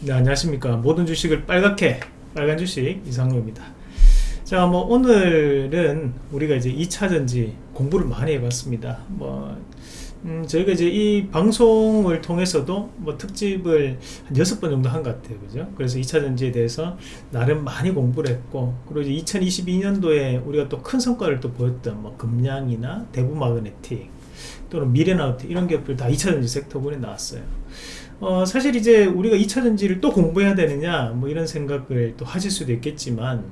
네 안녕하십니까. 모든 주식을 빨갛게 빨간 주식 이상로입니다. 자 뭐 오늘은 우리가 이제 2차전지 공부를 많이 해봤습니다. 뭐 음, 저희가 이제 이 방송을 통해서도 뭐 특집을 한 여섯 번 정도 한 것 같아요. 그죠? 그래서 2차전지에 대해서 나름 많이 공부를 했고 그리고 이제 2022년도에 우리가 또 큰 성과를 또 보였던 뭐 금량이나 대부마그네틱 또는 미래나우트 이런 기업들 다 2차전지 섹터군에 나왔어요 어, 사실 이제 우리가 2차전지를 또 공부해야 되느냐 뭐 이런 생각을 또 하실 수도 있겠지만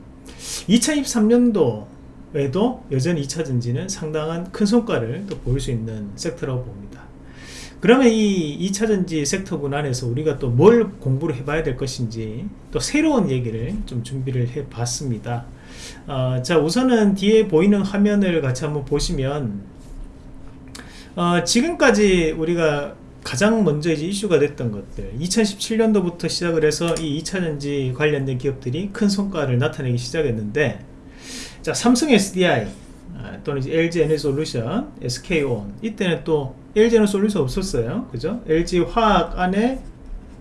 2023년도에도 여전히 2차전지는 상당한 큰 성과를 또 보일 수 있는 섹터라고 봅니다. 그러면 이 2차전지 섹터군 안에서 우리가 또 뭘 공부를 해봐야 될 것인지 또 새로운 얘기를 좀 준비를 해 봤습니다. 어, 자 우선은 뒤에 보이는 화면을 같이 한번 보시면 어, 지금까지 우리가 가장 먼저 이제 이슈가 됐던 것들. 2017년도부터 시작을 해서 이 2차전지 관련된 기업들이 큰 성과를 나타내기 시작했는데 자 삼성 SDI 아, 또는 이제 LG 에너솔루션, SK온. 이때는 또 LG 에너솔루션 없었어요. 그죠? LG 화학 안에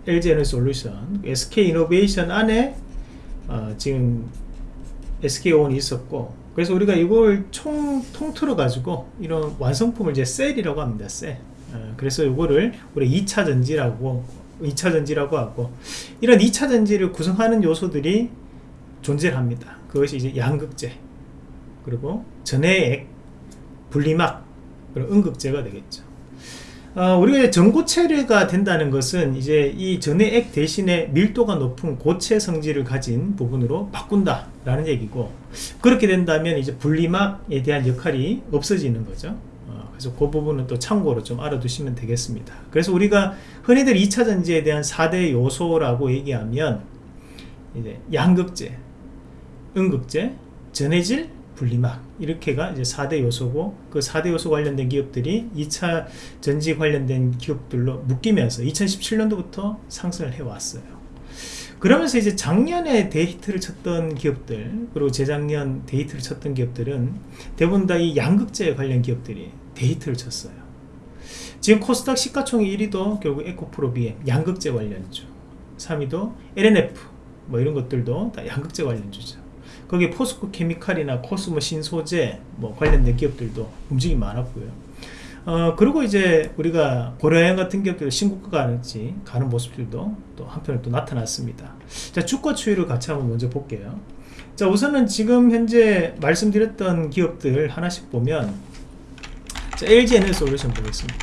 LG 에너솔루션 SK 이노베이션 안에 어, 지금 SK온이 있었고 그래서 우리가 이걸 총 통틀어 가지고 이런 완성품을 이제 셀이라고 합니다 셀. 어, 그래서 이거를 우리 2차 전지라고 2차 전지라고 하고 이런 2차 전지를 구성하는 요소들이 존재합니다. 그것이 이제 양극재 그리고 전해액 분리막 그리고 음극재가 되겠죠. 어, 우리가 전고체가 된다는 것은 이제 이 전해액 대신에 밀도가 높은 고체 성질을 가진 부분으로 바꾼다 라는 얘기고 그렇게 된다면 이제 분리막에 대한 역할이 없어지는 거죠 그래서 그 부분은 또 참고로 좀 알아두시면 되겠습니다. 그래서 우리가 흔히들 2차전지에 대한 4대 요소라고 얘기하면 이제 양극재, 음극재, 전해질, 분리막 이렇게가 이제 4대 요소고 그 4대 요소 관련된 기업들이 2차 전지 관련된 기업들로 묶이면서 2017년도부터 상승을 해왔어요. 그러면서 이제 작년에 데이트를 쳤던 기업들 그리고 재작년 데이트를 쳤던 기업들은 대부분 다 이 양극재 관련 기업들이 데이트를 쳤어요. 지금 코스닥 시가총액 1위도 결국 에코프로 BM 양극재 관련주. 3위도 LNF 뭐 이런 것들도 다 양극재 관련주죠. 거기에 포스코 케미칼이나 코스모 신소재 뭐 관련된 기업들도 움직임이 많았고요. 어, 그리고 이제 우리가 고려형 같은 기업들 신고가 가는지 가는 모습들도 또 한편으로 또 나타났습니다. 자 주가 추이를 같이 한번 먼저 볼게요. 자 우선은 지금 현재 말씀드렸던 기업들 하나씩 보면 자, LG에너 솔루션 보겠습니다.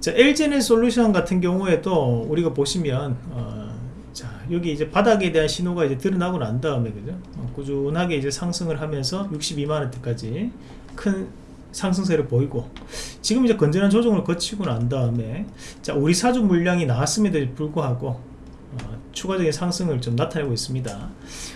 자, LG에너 솔루션 같은 경우에도 우리가 보시면 어, 자, 여기 이제 바닥에 대한 신호가 이제 드러나고 난 다음에 그죠? 어, 꾸준하게 이제 상승을 하면서 62만 원대까지 큰 상승세를 보이고 지금 이제 건전한 조정을 거치고 난 다음에 자 우리 사주 물량이 나왔음에도 불구하고 어, 추가적인 상승을 좀 나타내고 있습니다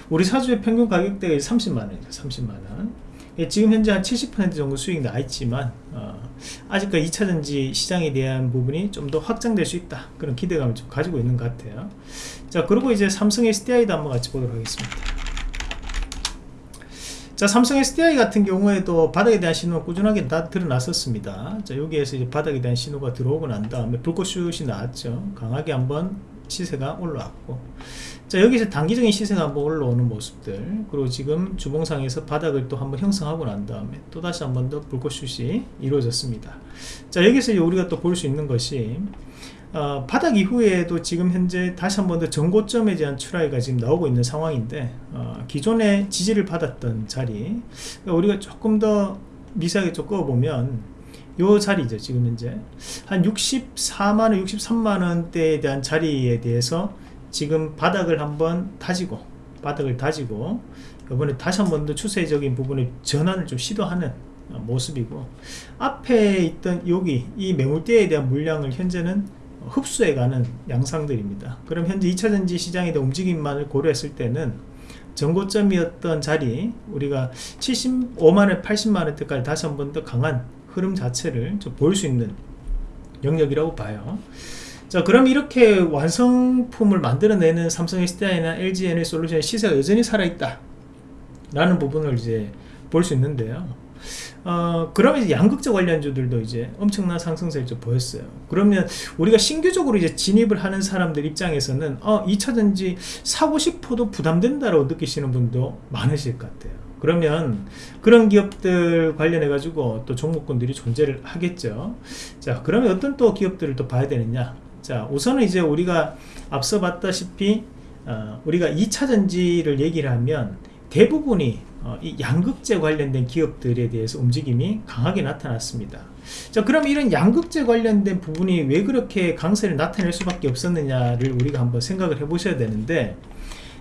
우리 사주의 평균 가격대가 30만원이죠 30만원 예, 지금 현재 한 70% 정도 수익이 나 있지만 어, 아직까지 2차전지 시장에 대한 부분이 좀 더 확장될 수 있다. 그런 기대감을 좀 가지고 있는 것 같아요. 자 그리고 이제 삼성 SDI도 한번 같이 보도록 하겠습니다. 자 삼성 SDI 같은 경우에도 바닥에 대한 신호가 꾸준하게 다 드러났었습니다. 자 여기에서 이제 바닥에 대한 신호가 들어오고 난 다음에 불꽃슛이 나왔죠. 강하게 한번 시세가 올라왔고 자 여기서 단기적인 시세가 한번 올라오는 모습들. 그리고 지금 주봉상에서 바닥을 또 한번 형성하고 난 다음에 또 다시 한번 더 불꽃슛이 이루어졌습니다. 자 여기서 우리가 또 볼 수 있는 것이 어, 바닥 이후에도 지금 현재 다시 한번 더 전고점에 대한 출하가 지금 나오고 있는 상황인데 어, 기존에 지지를 받았던 자리 그러니까 우리가 조금 더 미세하게 좀 꺼보면 요 자리죠 지금 현재. 한 64만원 63만원대에 대한 자리에 대해서 지금 바닥을 한번 다지고 바닥을 다지고 이번에 다시 한 번 더 추세적인 부분을 전환을 좀 시도하는 모습이고 앞에 있던 여기 이 매물대에 대한 물량을 현재는 흡수해가는 양상들입니다. 그럼 현재 2차전지 시장에 대한 움직임만을 고려했을 때는 전고점이었던 자리 우리가 75만원 80만원대까지 다시 한 번 더 강한 흐름 자체를 좀 볼 수 있는 영역이라고 봐요 자 그럼 이렇게 완성품을 만들어내는 삼성 SDI나 LG 에너지 솔루션의 시세가 여전히 살아있다 라는 부분을 이제 볼 수 있는데요 어, 그러면 이제 양극재 관련주들도 이제 엄청난 상승세를 좀 보였어요. 그러면 우리가 신규적으로 이제 진입을 하는 사람들 입장에서는 어, 2차전지 사고 싶어도 부담된다라고 느끼시는 분도 많으실 것 같아요. 그러면 그런 기업들 관련해 가지고 또 종목군들이 존재를 하겠죠. 자, 그러면 어떤 또 기업들을 또 봐야 되느냐? 자, 우선은 이제 우리가 앞서 봤다시피 어, 우리가 2차전지를 얘기를 하면 대부분이 어, 이 양극재 관련된 기업들에 대해서 움직임이 강하게 나타났습니다. 자, 그럼 이런 양극재 관련된 부분이 왜 그렇게 강세를 나타낼 수밖에 없었느냐를 우리가 한번 생각을 해 보셔야 되는데,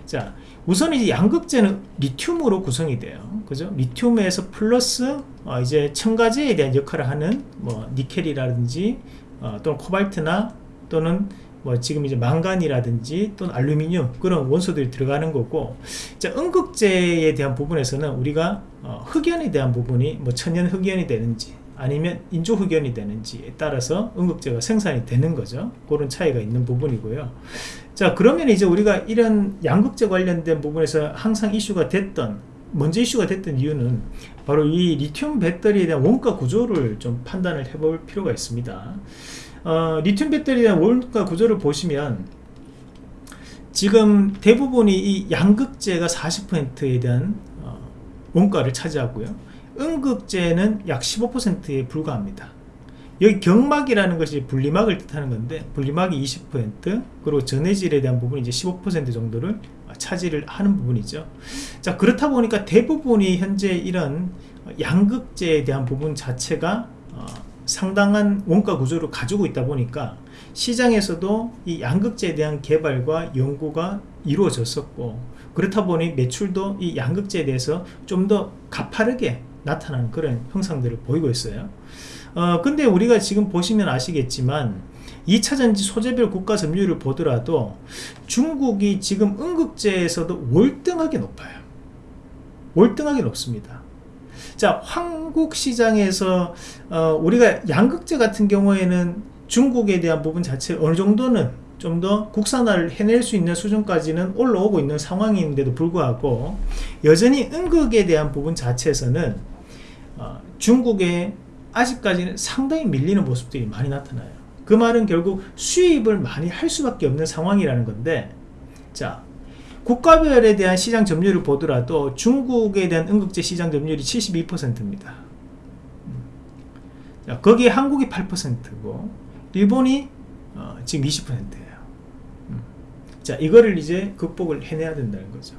자, 우선 이제 양극재는 리튬으로 구성이 돼요. 그죠? 리튬에서 플러스 어, 이제 첨가제에 대한 역할을 하는 뭐 니켈이라든지 어, 또는 코발트나 또는 뭐 지금 이제 망간이라든지 또는 알루미늄 그런 원소들이 들어가는 거고 자, 음극재에 대한 부분에서는 우리가 어, 흑연에 대한 부분이 뭐 천연 흑연이 되는지 아니면 인조 흑연이 되는지에 따라서 음극재가 생산이 되는 거죠. 그런 차이가 있는 부분이고요. 자 그러면 이제 우리가 이런 양극재 관련된 부분에서 항상 이슈가 됐던 먼저 이슈가 됐던 이유는 바로 이 리튬 배터리에 대한 원가 구조를 좀 판단을 해볼 필요가 있습니다 어, 리튬 배터리에 대한 원가 구조를 보시면 지금 대부분이 이 양극재가 40%에 대한 어, 원가를 차지하고요. 음극재는 약 15%에 불과합니다. 여기 경막이라는 것이 분리막을 뜻하는 건데 분리막이 20% 그리고 전해질에 대한 부분이 이제 15% 정도를 차지를 하는 부분이죠. 자 그렇다 보니까 대부분이 현재 이런 양극재에 대한 부분 자체가 어, 상당한 원가 구조를 가지고 있다 보니까 시장에서도 이 양극재에 대한 개발과 연구가 이루어졌었고 그렇다 보니 매출도 이 양극재에 대해서 좀 더 가파르게 나타나는 그런 형상들을 보이고 있어요. 어, 근데 우리가 지금 보시면 아시겠지만 2차전지 소재별 국가 점유율을 보더라도 중국이 지금 음극재에서도 월등하게 높아요. 월등하게 높습니다 자 한국 시장에서 어, 우리가 양극재 같은 경우에는 중국에 대한 부분 자체 어느 정도는 좀 더 국산화를 해낼 수 있는 수준까지는 올라오고 있는 상황인데도 불구하고 여전히 음극에 대한 부분 자체에서는 어, 중국의 아직까지는 상당히 밀리는 모습들이 많이 나타나요. 그 말은 결국 수입을 많이 할 수밖에 없는 상황이라는 건데 자 국가별에 대한 시장 점유율을 보더라도 중국에 대한 음극재 시장 점유율이 72%입니다. 자, 거기에 한국이 8%고 일본이 어, 지금 20%예요. 음. 자, 이거를 이제 극복을 해내야 된다는 거죠.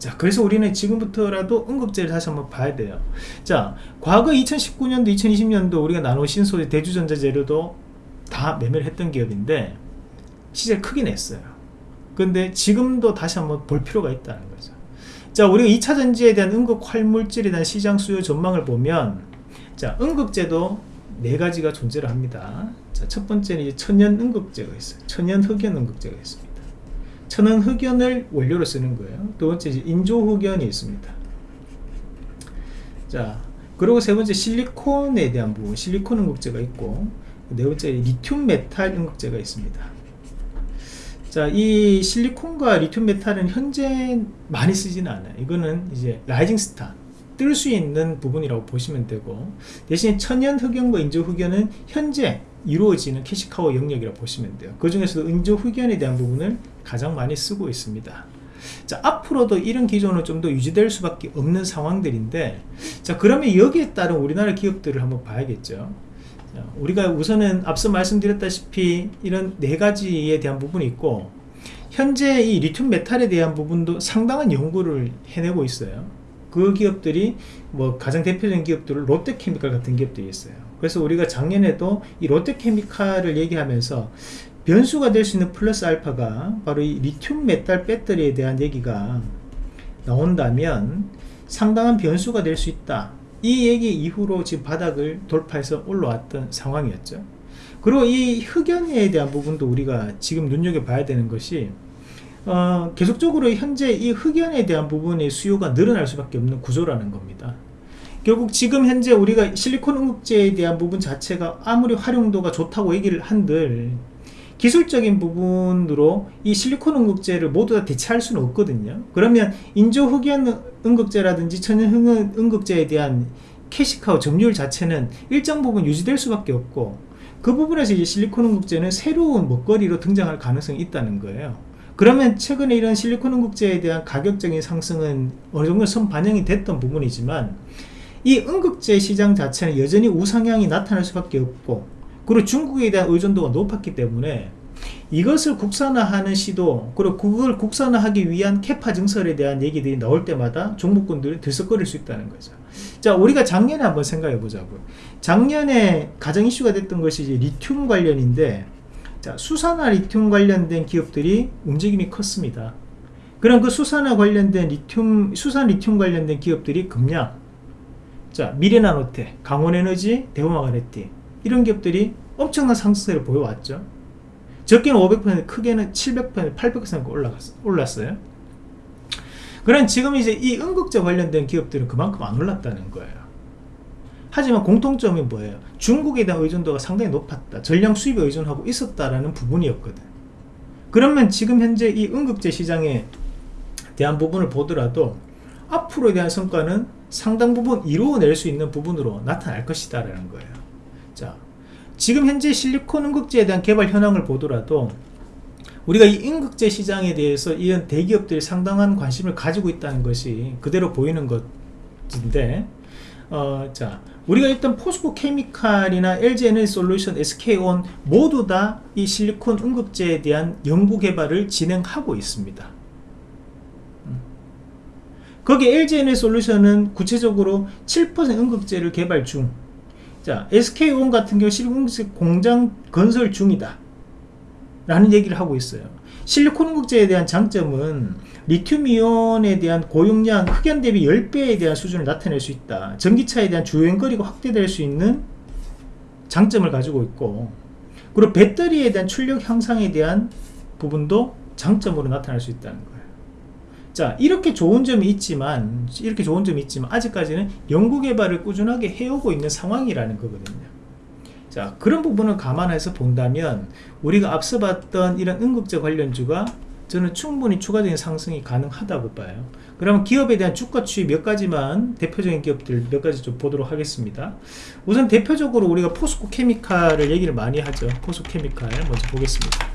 자, 그래서 우리는 지금부터라도 음극재를 다시 한번 봐야 돼요. 자, 과거 2019년도, 2020년도 우리가 나노 신소재, 대주전자 재료도 다 매매를 했던 기업인데 시세를 크게 냈어요. 근데 지금도 다시 한번 볼 필요가 있다는 거죠. 자 우리가 2차 전지에 대한 음극 활물질에 대한 시장 수요 전망을 보면 자 음극재도 네 가지가 존재를 합니다. 자, 첫 번째는 이제 천연 음극재가 있어요. 천연 흑연 음극재가 있습니다. 천연 흑연을 원료로 쓰는 거예요. 두 번째 이제 인조 흑연이 있습니다. 자 그리고 세 번째 실리콘에 대한 부분 실리콘 음극재가 있고 네 번째 리튬 메탈 음극재가 있습니다 자, 이 실리콘과 리튬 메탈은 현재 많이 쓰지는 않아요. 이거는 이제 rising star, 뜰 수 있는 부분이라고 보시면 되고, 대신 천연 흑연과 인조 흑연은 현재 이루어지는 cash cow 영역이라고 보시면 돼요. 그 중에서도 인조 흑연에 대한 부분을 가장 많이 쓰고 있습니다. 자, 앞으로도 이런 기존은 좀더 유지될 수밖에 없는 상황들인데, 자, 그러면 여기에 따른 우리나라 기업들을 한번 봐야겠죠. 우리가 우선은 앞서 말씀드렸다시피 이런 네 가지에 대한 부분이 있고 현재 이 리튬 메탈에 대한 부분도 상당한 연구를 해내고 있어요. 그 기업들이 뭐 가장 대표적인 기업들은 롯데케미칼 같은 기업들이 있어요. 그래서 우리가 작년에도 이 롯데케미칼을 얘기하면서 변수가 될 수 있는 플러스 알파가 바로 이 리튬 메탈 배터리에 대한 얘기가 나온다면 상당한 변수가 될 수 있다 이 얘기 이후로 지금 바닥을 돌파해서 올라왔던 상황이었죠. 그리고 이 흑연에 대한 부분도 우리가 지금 눈여겨봐야 되는 것이 어, 계속적으로 현재 이 흑연에 대한 부분의 수요가 늘어날 수밖에 없는 구조라는 겁니다. 결국 지금 현재 우리가 실리콘 음극재에 대한 부분 자체가 아무리 활용도가 좋다고 얘기를 한들 기술적인 부분으로 이 실리콘 음극재를 모두 다 대체할 수는 없거든요. 그러면 인조 흑연 음극재라든지 천연 음극재에 대한 캐시카우 점유율 자체는 일정 부분 유지될 수밖에 없고 그 부분에서 이제 실리콘 응급제는 새로운 먹거리로 등장할 가능성이 있다는 거예요. 그러면 최근에 이런 실리콘 응급제에 대한 가격적인 상승은 어느 정도 선 반영이 됐던 부분이지만 이 응급제 시장 자체는 여전히 우상향이 나타날 수밖에 없고 그리고 중국에 대한 의존도가 높았기 때문에 이것을 국산화하는 시도 그리고 그걸 국산화하기 위한 캐파 증설에 대한 얘기들이 나올 때마다 종목군들이 들썩거릴 수 있다는 거죠. 자 우리가 작년에 한번 생각해 보자고요. 작년에 가장 이슈가 됐던 것이 이제 리튬 관련인데 자 수산화 리튬 관련된 기업들이 움직임이 컸습니다. 그럼 그 수산화 관련된 리튬 수산 리튬 관련된 기업들이 급량 자 미래나노테 강원에너지 대우마가네티 이런 기업들이 엄청난 상승세를 보여왔죠. 적게는 500% 크게는 700% 800% 올라갔어, 올랐어요. 그럼 지금 이제 이 응급제 관련된 기업들은 그만큼 안 올랐다는 거예요. 하지만 공통점이 뭐예요? 중국에 대한 의존도가 상당히 높았다. 전량 수입에 의존하고 있었다라는 부분이었거든. 그러면 지금 현재 이 응급제 시장에 대한 부분을 보더라도 앞으로에 대한 성과는 상당 부분 이루어낼 수 있는 부분으로 나타날 것이다 라는 거예요 자 지금 현재 실리콘 응급제에 대한 개발 현황을 보더라도 우리가 이 응급제 시장에 대해서 이런 대기업들이 상당한 관심을 가지고 있다는 것이 그대로 보이는 것인데 어, 자 우리가 일단 포스코 케미칼이나 LG에너지 솔루션, SK온 모두 다 이 실리콘 응급제에 대한 연구 개발을 진행하고 있습니다 음. 거기 LG에너지 솔루션은 구체적으로 7% 응급제를 개발 중 자, SK온 같은 경우 실리콘 공장 건설 중이다. 라는 얘기를 하고 있어요. 실리콘 응급제에 대한 장점은 리튬이온에 대한 고용량 흑연 대비 10배에 대한 수준을 나타낼 수 있다. 전기차에 대한 주행거리가 확대될 수 있는 장점을 가지고 있고 그리고 배터리에 대한 출력 향상에 대한 부분도 장점으로 나타날 수 있다는 거예요 자 이렇게 좋은 점이 있지만 이렇게 좋은 점이 있지만 아직까지는 연구개발을 꾸준하게 해오고 있는 상황이라는 거거든요. 자 그런 부분을 감안해서 본다면 우리가 앞서 봤던 이런 응급제 관련주가 저는 충분히 추가적인 상승이 가능하다고 봐요. 그러면 기업에 대한 주가 추이 몇 가지만 대표적인 기업들 몇 가지 좀 보도록 하겠습니다. 우선 대표적으로 우리가 포스코 케미칼을 얘기를 많이 하죠. 포스코 케미칼 먼저 보겠습니다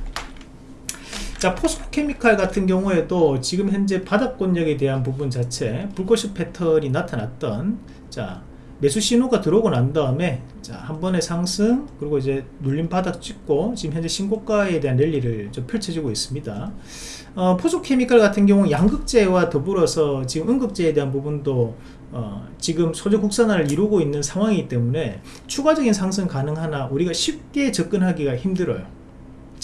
자 포스코 케미칼 같은 경우에도 지금 현재 바닥권력에 대한 부분 자체 불꽃이 패턴이 나타났던 자 매수 신호가 들어오고 난 다음에 자, 한 번의 상승 그리고 이제 눌림 바닥 찍고 지금 현재 신고가에 대한 랠리를 좀 펼쳐지고 있습니다. 어, 포소케미칼 같은 경우 양극재와 더불어서 지금 응급재에 대한 부분도 어, 지금 소재 국산화를 이루고 있는 상황이기 때문에 추가적인 상승 가능하나 우리가 쉽게 접근하기가 힘들어요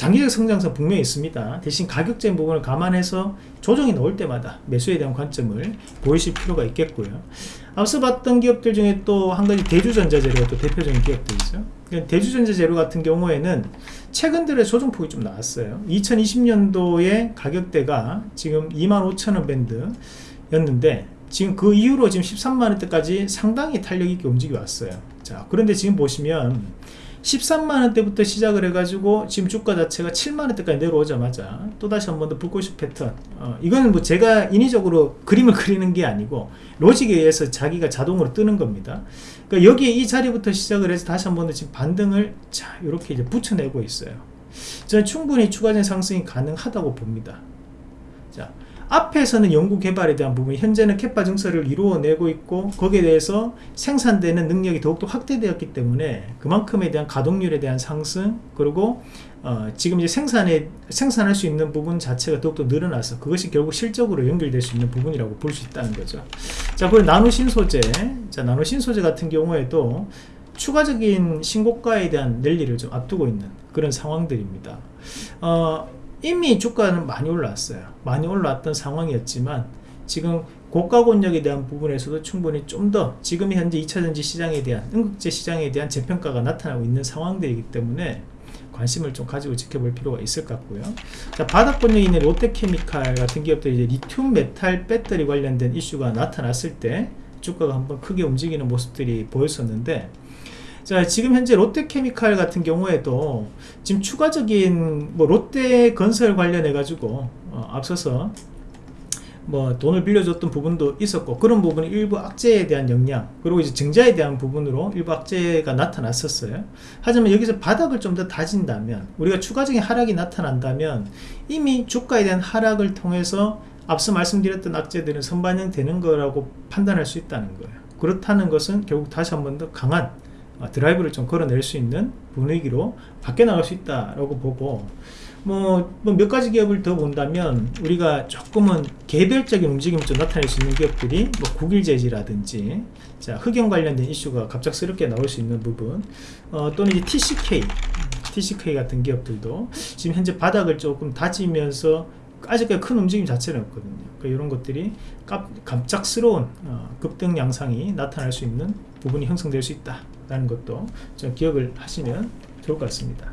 장기적 성장성 분명히 있습니다. 대신 가격적인 부분을 감안해서 조정이 나올 때마다 매수에 대한 관점을 보이실 필요가 있겠고요. 앞서 봤던 기업들 중에 또 한 가지 대주전자 재료가 또 대표적인 기업들이죠. 대주전자 재료 같은 경우에는 최근 들에 조정폭이 좀 나왔어요. 2020년도에 가격대가 지금 25,000원 밴드 였는데 지금 그 이후로 지금 13만원대까지 상당히 탄력있게 움직여 왔어요. 자 그런데 지금 보시면 13만원대부터 시작을 해가지고 지금 주가 자체가 7만원대까지 내려오자마자 또다시 한 번 더 불꽃이 패턴. 어, 이거는 뭐 제가 인위적으로 그림을 그리는 게 아니고 로직에 의해서 자기가 자동으로 뜨는 겁니다. 그러니까 여기에 이 자리부터 시작을 해서 다시 한 번 더 지금 반등을 자 이렇게 이제 붙여내고 있어요. 저는 충분히 추가적인 상승이 가능하다고 봅니다. 자 앞에서는 연구 개발에 대한 부분 현재는 캐파 증설을 이루어내고 있고 거기에 대해서 생산되는 능력이 더욱더 확대되었기 때문에 그만큼에 대한 가동률에 대한 상승 그리고 어, 지금 이제 생산에 생산할 수 있는 부분 자체가 더욱더 늘어나서 그것이 결국 실적으로 연결될 수 있는 부분이라고 볼 수 있다는 거죠. 자 그리고 나노 신 소재. 자 나노 신 소재 같은 경우에도 추가적인 신고가에 대한 랠리를 좀 앞두고 있는 그런 상황들입니다. 어, 이미 주가는 많이 올라왔어요. 많이 올라왔던 상황이었지만 지금 고가 권역에 대한 부분에서도 충분히 좀 더 지금 현재 2차전지 시장에 대한 응급제 시장에 대한 재평가가 나타나고 있는 상황들이기 때문에 관심을 좀 가지고 지켜볼 필요가 있을 것 같고요. 자 바닥 권역에 있는 롯데케미칼 같은 기업들이 이제 리튬 메탈 배터리 관련된 이슈가 나타났을 때 주가가 한번 크게 움직이는 모습들이 보였었는데 자 지금 현재 롯데케미칼 같은 경우에도 지금 추가적인 뭐 롯데 건설 관련해 가지고 어, 앞서서 뭐 돈을 빌려줬던 부분도 있었고 그런 부분이 일부 악재에 대한 영향 그리고 이제 증자에 대한 부분으로 일부 악재가 나타났었어요. 하지만 여기서 바닥을 좀 더 다진다면 우리가 추가적인 하락이 나타난다면 이미 주가에 대한 하락을 통해서 앞서 말씀드렸던 악재들은 선반영되는 거라고 판단할 수 있다는 거예요. 그렇다는 것은 결국 다시 한 번 더 강한 어, 드라이브를 좀 걸어낼 수 있는 분위기로 바뀌어 나갈 수 있다라고 보고 뭐 몇 가지 기업을 더 본다면 우리가 조금은 개별적인 움직임을 좀 나타낼 수 있는 기업들이 뭐 국일재지라든지 자 흑연 관련된 이슈가 갑작스럽게 나올 수 있는 부분 어, 또는 이제 TCK TCK 같은 기업들도 지금 현재 바닥을 조금 다지면서 아직까지 큰 움직임 자체는 없거든요. 그러니까 이런 것들이 깜, 갑작스러운 어, 급등 양상이 나타날 수 있는 부분이 형성될 수 있다 라는 것도 좀 기억을 하시면 좋을 것 같습니다.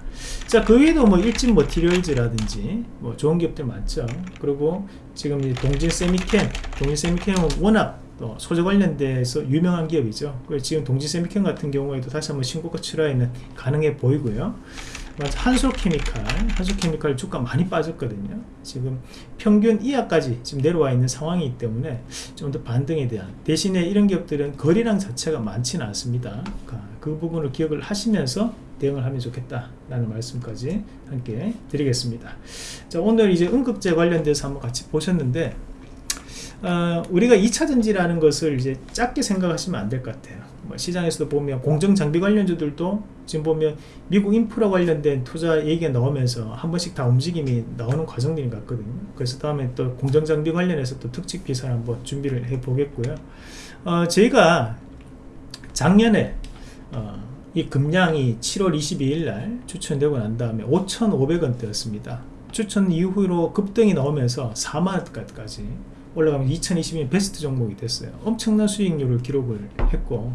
자 그 외에도 뭐 일진 머티리얼즈라든지 뭐 좋은 기업들 많죠. 그리고 지금 이 동진 세미캠 동진 세미캠은 워낙 또 소재 관련돼서 유명한 기업이죠. 그래서 지금 동진 세미캠 같은 경우에도 다시 한번 신고가 출하에는 가능해 보이고요 한솔케미칼 한솔케미칼 주가 많이 빠졌거든요. 지금 평균 이하까지 지금 내려와 있는 상황이기 때문에 좀 더 반등에 대한 대신에 이런 기업들은 거래량 자체가 많지는 않습니다. 그 부분을 기억을 하시면서 대응을 하면 좋겠다 라는 말씀까지 함께 드리겠습니다. 자 오늘 이제 응급제 관련돼서 한번 같이 보셨는데 어, 우리가 2차전지라는 것을 이제 작게 생각하시면 안 될 것 같아요. 뭐 시장에서도 보면 공정장비 관련주들도 지금 보면 미국 인프라 관련된 투자 얘기가 나오면서 한 번씩 다 움직임이 나오는 과정들인 것 같거든요. 그래서 다음에 또 공정장비 관련해서 또 특집 기사를 한번 준비를 해 보겠고요. 어, 저희가 작년에 어, 이 금량이 7월 22일 날 추천되고 난 다음에 5,500원대였습니다. 추천 이후로 급등이 나오면서 4만원까지 올라가면 2022년 베스트 종목이 됐어요. 엄청난 수익률을 기록을 했고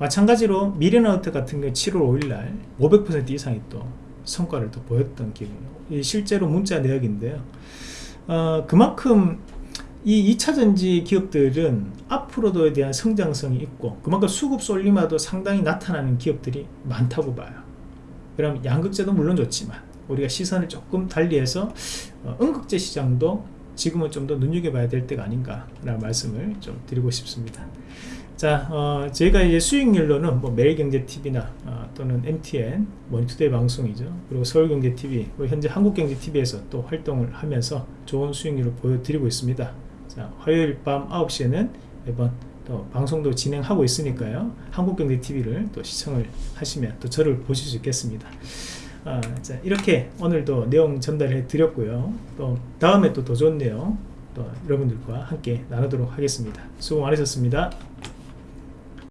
마찬가지로 미래나우트 같은 경우 7월 5일날 500% 이상의 또 성과를 또 보였던 기업이에요. 실제로 문자 내역인데요. 어, 그만큼 이 2차전지 기업들은 앞으로도에 대한 성장성이 있고 그만큼 수급 쏠림화도 상당히 나타나는 기업들이 많다고 봐요. 그럼 양극재도 물론 좋지만 우리가 시선을 조금 달리해서 어, 음극재 시장도 지금은 좀 더 눈여겨봐야 될 때가 아닌가 라는 말씀을 좀 드리고 싶습니다 자, 어, 제가 이제 수익률로는 뭐 매일경제TV나 어, 또는 MTN, 원투데이 방송이죠. 그리고 서울경제TV, 현재 한국경제TV에서 또 활동을 하면서 좋은 수익률을 보여드리고 있습니다. 자, 화요일 밤 9시에는 매번 또 방송도 진행하고 있으니까요. 한국경제TV를 또 시청을 하시면 또 저를 보실 수 있겠습니다. 아, 자, 이렇게 오늘도 내용 전달해 드렸고요. 또 다음에 또 더 좋은 내용 또 여러분들과 함께 나누도록 하겠습니다. 수고 많으셨습니다.